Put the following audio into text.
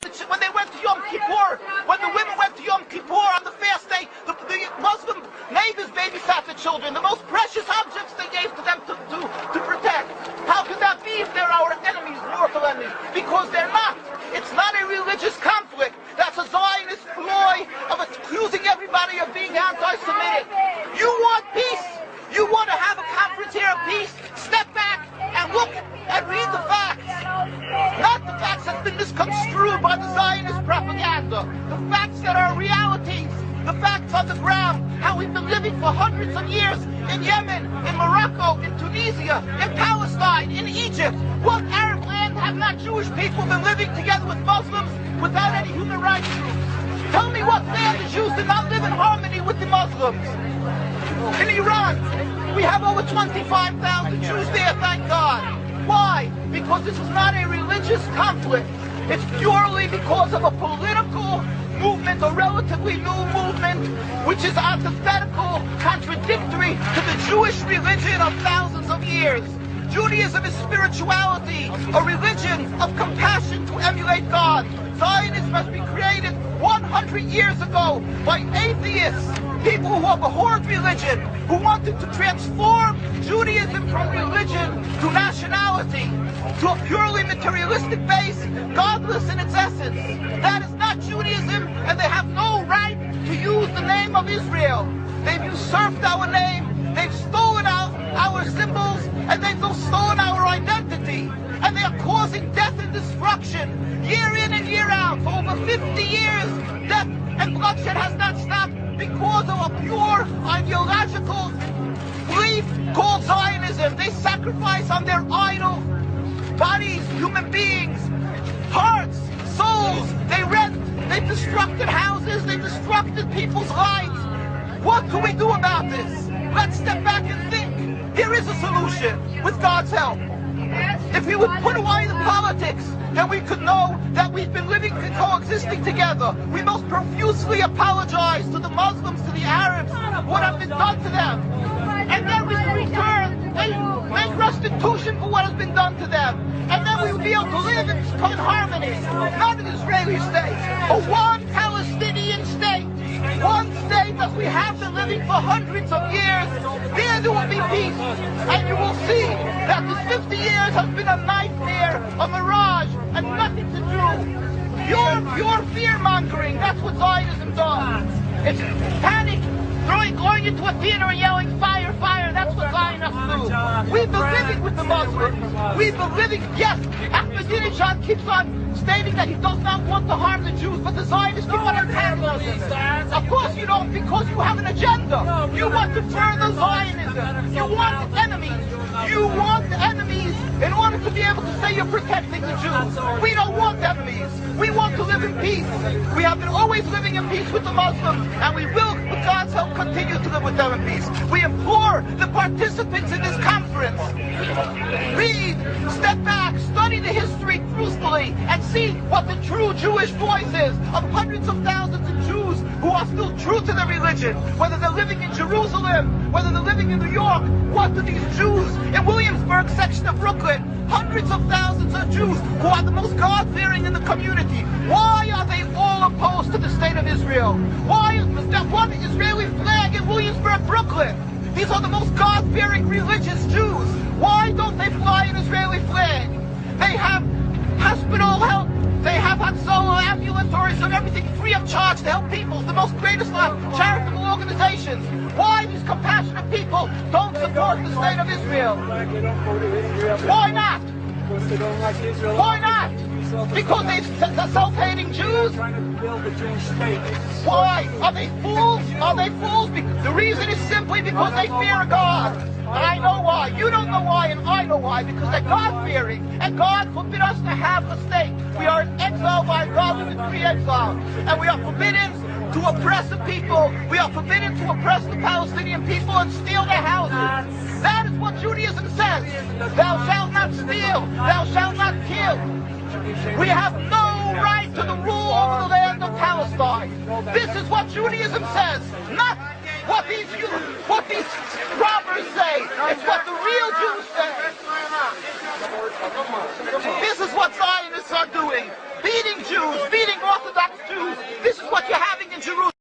when they went to Yom Kippur, when the women went to Yom Kippur on the fast day, the, the Muslim neighbors babysat the children, the most precious objects they gave to them to, to, to protect. How could that be if they're our enemies, mortal enemies? Because they're not. It's not a religious conflict. That's a Zionist ploy of accusing everybody of being anti-Semitic. You want peace. You want to have a conference here of peace. Step back and look and read the facts. Not the facts that's been misconstrued by the Zionist propaganda. The facts that are realities. The facts on the ground. How we've been living for hundreds of years in Yemen, in Morocco, in Tunisia, in Palestine, in Egypt. What Arab land have not Jewish people been living together with Muslims without any human rights groups? Tell me what land the Jews did not live in harmony with the Muslims. In Iran, we have over 25,000 Jews there, thank God. Why? Because this is not a religious conflict. It's purely because of a political movement, a relatively new movement, which is antithetical, contradictory to the Jewish religion of thousands of years. Judaism is spirituality, a religion of compassion to emulate God. Zionism must be created 100 years ago by atheists, people who abhorred religion, who wanted to transform Judaism from religion to nationality, to a purely materialistic base, godless in its essence. That is not Judaism, and they have no right to use the name of Israel. They've usurped our name, they've stolen our, our symbols, and they've stolen our identity. And they are causing death and destruction year in and year out. For over 50 years, death and bloodshed has not stopped because of a pure ideological belief called Zionism. They sacrifice on their idol bodies, human beings, hearts, souls. They rent, they destructed houses, they destructed people's lives. What can we do about this? Let's step back and think. Here is a solution with God's help. If we would put away the politics, then we could know that we've been living and coexisting together. We most profusely apologize to the Muslims, to the Arabs, what has been done to them. And then we return and make restitution for what has been done to them. And then we will be able to live in harmony. Not an Israeli state, but one Palestinian state. One state as we have been living for hundreds of years. There there will be peace. And you will see that this 50 years has been a nightmare, a mirage, and nothing to do. Your, your fear-mongering, that's what Zionism does. It's panic, throwing, going into a theater and yelling, fire, fire, that's what Zionists do. We've been living with the Muslims. We've been living, yes, Ahmadinejad keeps on stating that he does not want to harm the Jews, but the Zionists keep on antagonizing him. Of course you don't, because you have an agenda. You want to further Zionism. You want enemies. You want enemies in order to be able to you're protecting the Jews. We don't want enemies. We want to live in peace. We have been always living in peace with the Muslims, and we will, with God's help, continue to live with them in peace. We implore the participants in this conference, read, step back, study the history truthfully, and see what the true Jewish voice is of hundreds of thousands of Jews who are still true to their religion, whether they're living in Jerusalem, whether they're living in New York. What do these Jews in Williamsburg section of Brooklyn, hundreds of thousands of Jews who are the most God-fearing in the community, why are they all opposed to the state of Israel? Why is there one Israeli flag in Williamsburg, Brooklyn? These are the most God-fearing religious Jews. Why don't they fly an Israeli flag? They have hospital help. They have Hatzolah, ambulatories, and everything free of charge to help people. The most greatest charitable organizations. Why these don't support the state of Israel? Why not? Why not? Because they, the self-hating Jews? Why? Are they fools? Are they fools? The reason is simply because they fear God. I know why. You don't know why, and I know why. Because they're God-fearing. And God forbid us to have a state. We are exiled by God free exile. And we are forbidden to oppress the people. We are forbidden to oppress the Palestinian people and steal their houses. That is what Judaism says. Thou shalt not steal. Thou shalt not kill. We have no right to the rule over the land of Palestine. This is what Judaism says, not what these what these robbers say. It's what the real Jews say. This is what Zionists are doing. Beating Jews,